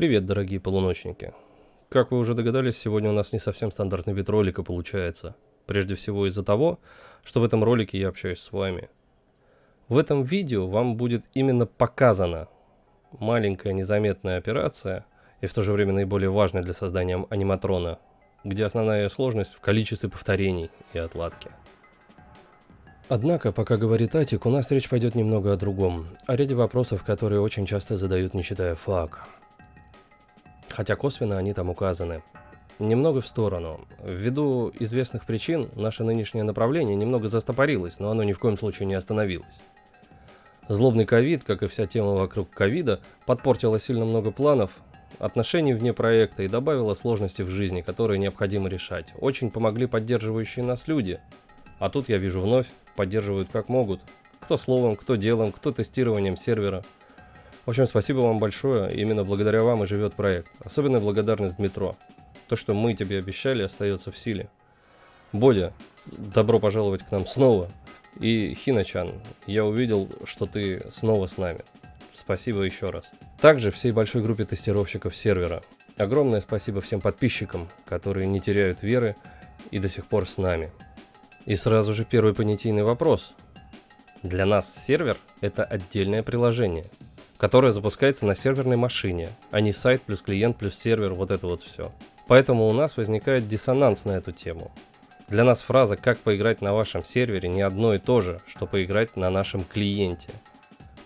Привет, дорогие полуночники. Как вы уже догадались, сегодня у нас не совсем стандартный вид ролика получается. Прежде всего из-за того, что в этом ролике я общаюсь с вами. В этом видео вам будет именно показана маленькая незаметная операция и в то же время наиболее важная для создания аниматрона, где основная ее сложность в количестве повторений и отладки. Однако, пока говорит Атик, у нас речь пойдет немного о другом, о ряде вопросов, которые очень часто задают, не читая фак. Хотя косвенно они там указаны. Немного в сторону. Ввиду известных причин, наше нынешнее направление немного застопорилось, но оно ни в коем случае не остановилось. Злобный ковид, как и вся тема вокруг ковида, подпортила сильно много планов, отношений вне проекта и добавила сложности в жизни, которые необходимо решать. Очень помогли поддерживающие нас люди. А тут я вижу вновь, поддерживают как могут. Кто словом, кто делом, кто тестированием сервера. В общем, спасибо вам большое. Именно благодаря вам и живет проект. Особенная благодарность Дмитро. То, что мы тебе обещали, остается в силе. Бодя, добро пожаловать к нам снова. И Хиночан, я увидел, что ты снова с нами. Спасибо еще раз. Также всей большой группе тестировщиков сервера. Огромное спасибо всем подписчикам, которые не теряют веры и до сих пор с нами. И сразу же первый понятийный вопрос. Для нас сервер – это отдельное приложение, которое запускается на серверной машине, а не сайт плюс клиент плюс сервер, вот это вот все. Поэтому у нас возникает диссонанс на эту тему. Для нас фраза «как поиграть на вашем сервере» не одно и то же, что поиграть на нашем клиенте.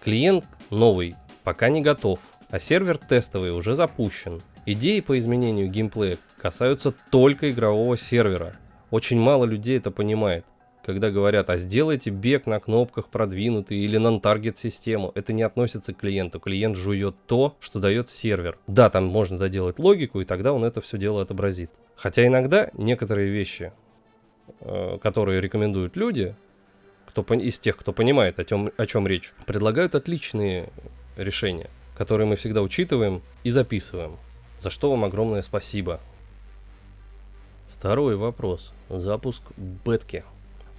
Клиент новый пока не готов, а сервер тестовый уже запущен. Идеи по изменению геймплея касаются только игрового сервера. Очень мало людей это понимает. Когда говорят, а сделайте бег на кнопках продвинутый или нон-таргет систему, это не относится к клиенту. Клиент жует то, что дает сервер. Да, там можно доделать логику, и тогда он это все дело отобразит. Хотя иногда некоторые вещи Э, которые рекомендуют люди, кто, из тех, кто понимает, о, тем, о чем речь, предлагают отличные решения, которые мы всегда учитываем и записываем. За что вам огромное спасибо. Второй вопрос. Запуск бетки.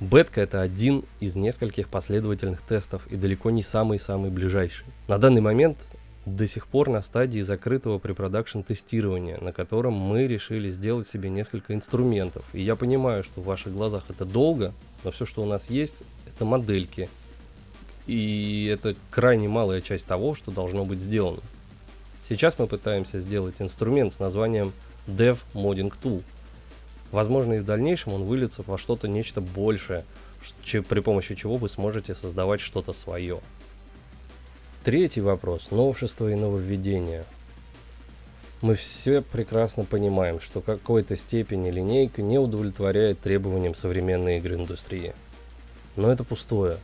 Бетка это один из нескольких последовательных тестов и далеко не самый-самый ближайший. На данный момент до сих пор на стадии закрытого препродакшн тестирования, на котором мы решили сделать себе несколько инструментов. И я понимаю, что в ваших глазах это долго, но все, что у нас есть, это модельки. И это крайне малая часть того, что должно быть сделано. Сейчас мы пытаемся сделать инструмент с названием Dev Modding Tool. Возможно, и в дальнейшем он выльется во что-то нечто большее, при помощи чего вы сможете создавать что-то свое. Третий вопрос. Новшество и нововведения. Мы все прекрасно понимаем, что какой-то степени линейка не удовлетворяет требованиям современной игры индустрии. Но это пустое.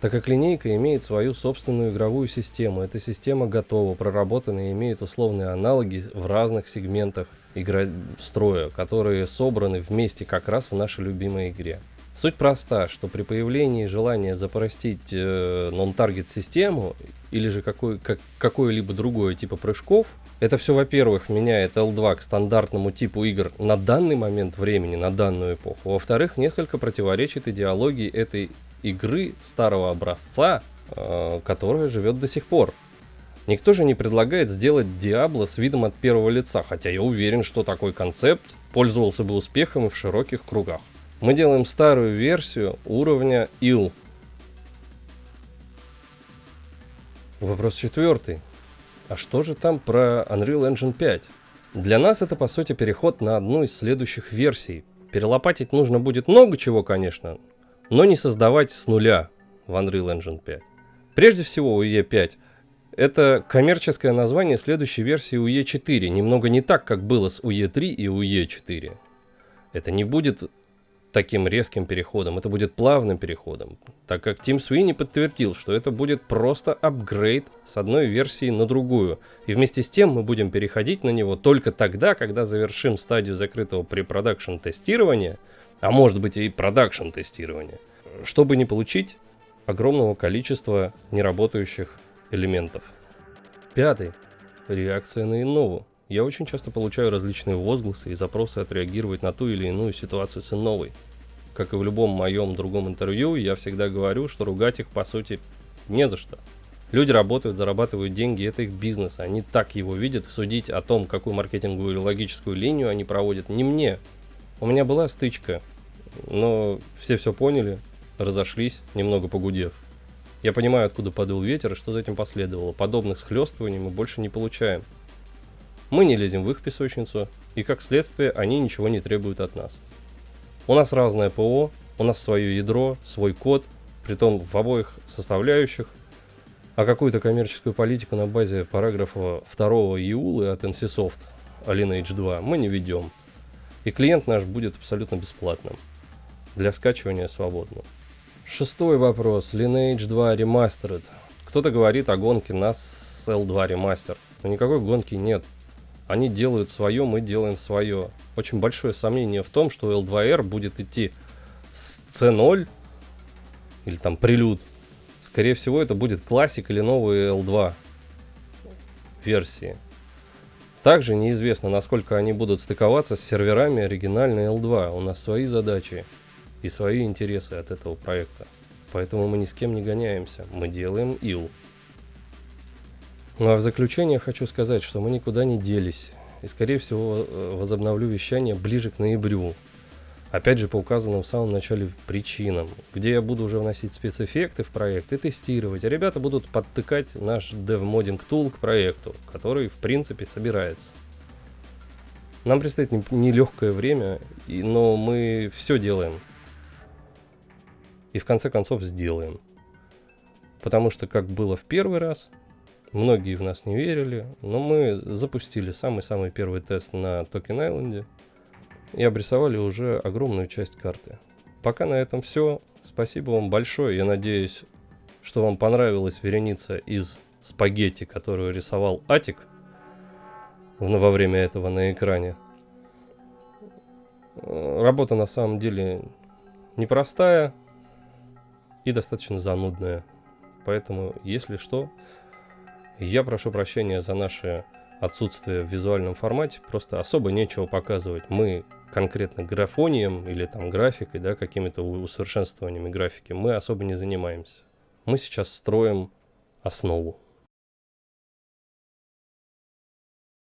Так как линейка имеет свою собственную игровую систему, эта система готова, проработана и имеет условные аналоги в разных сегментах игростроя, которые собраны вместе как раз в нашей любимой игре. Суть проста, что при появлении желания запростить э, non-target систему или же какой, как, какое-либо другое типа прыжков, это все, во-первых, меняет L2 к стандартному типу игр на данный момент времени, на данную эпоху. Во-вторых, несколько противоречит идеологии этой игры старого образца, э, которая живет до сих пор. Никто же не предлагает сделать Diablo с видом от первого лица, хотя я уверен, что такой концепт пользовался бы успехом и в широких кругах. Мы делаем старую версию уровня ил. Вопрос четвертый. А что же там про Unreal Engine 5? Для нас это по сути переход на одну из следующих версий. Перелопатить нужно будет много чего, конечно, но не создавать с нуля в Unreal Engine 5. Прежде всего UE 5 это коммерческое название следующей версии UE 4, немного не так, как было с UE 3 и UE 4. Это не будет таким резким переходом, это будет плавным переходом, так как Тим Суини подтвердил, что это будет просто апгрейд с одной версии на другую. И вместе с тем мы будем переходить на него только тогда, когда завершим стадию закрытого препродакшн тестирования, а может быть и продакшн тестирования, чтобы не получить огромного количества неработающих элементов. Пятый. Реакция на Иннову. Я очень часто получаю различные возгласы и запросы отреагировать на ту или иную ситуацию с новой. Как и в любом моем другом интервью, я всегда говорю, что ругать их по сути не за что. Люди работают, зарабатывают деньги, это их бизнес. Они так его видят. Судить о том, какую маркетинговую или логическую линию они проводят, не мне. У меня была стычка, но все все поняли, разошлись, немного погудев. Я понимаю, откуда подул ветер и что за этим последовало. Подобных схлестываний мы больше не получаем. Мы не лезем в их песочницу, и как следствие они ничего не требуют от нас. У нас разное ПО, у нас свое ядро, свой код, притом в обоих составляющих, а какую-то коммерческую политику на базе параграфа 2 ИУЛы от NCSoft Lineage 2 мы не ведем. И клиент наш будет абсолютно бесплатным. Для скачивания свободно. Шестой вопрос. Lineage 2 Remastered. Кто-то говорит о гонке нас с L2 Remaster. Но никакой гонки нет. Они делают свое, мы делаем свое. Очень большое сомнение в том, что L2R будет идти с C0 или там прилюд Скорее всего, это будет классик или новые L2 версии. Также неизвестно, насколько они будут стыковаться с серверами оригинальной L2. У нас свои задачи и свои интересы от этого проекта. Поэтому мы ни с кем не гоняемся. Мы делаем ил. Ну а в заключение хочу сказать, что мы никуда не делись. И скорее всего э, возобновлю вещание ближе к ноябрю. Опять же, по указанным в самом начале причинам, где я буду уже вносить спецэффекты в проект и тестировать, а ребята будут подтыкать наш DevModding Tool к проекту, который, в принципе, собирается. Нам предстоит нелегкое время, но мы все делаем. И в конце концов сделаем. Потому что, как было в первый раз, многие в нас не верили, но мы запустили самый-самый первый тест на Токен Айленде и обрисовали уже огромную часть карты. Пока на этом все. Спасибо вам большое. Я надеюсь, что вам понравилась вереница из спагетти, которую рисовал Атик во время этого на экране. Работа на самом деле непростая и достаточно занудная. Поэтому, если что, я прошу прощения за наше отсутствие в визуальном формате. Просто особо нечего показывать. Мы конкретно графонием или там графикой, да, какими-то усовершенствованиями графики мы особо не занимаемся. Мы сейчас строим основу.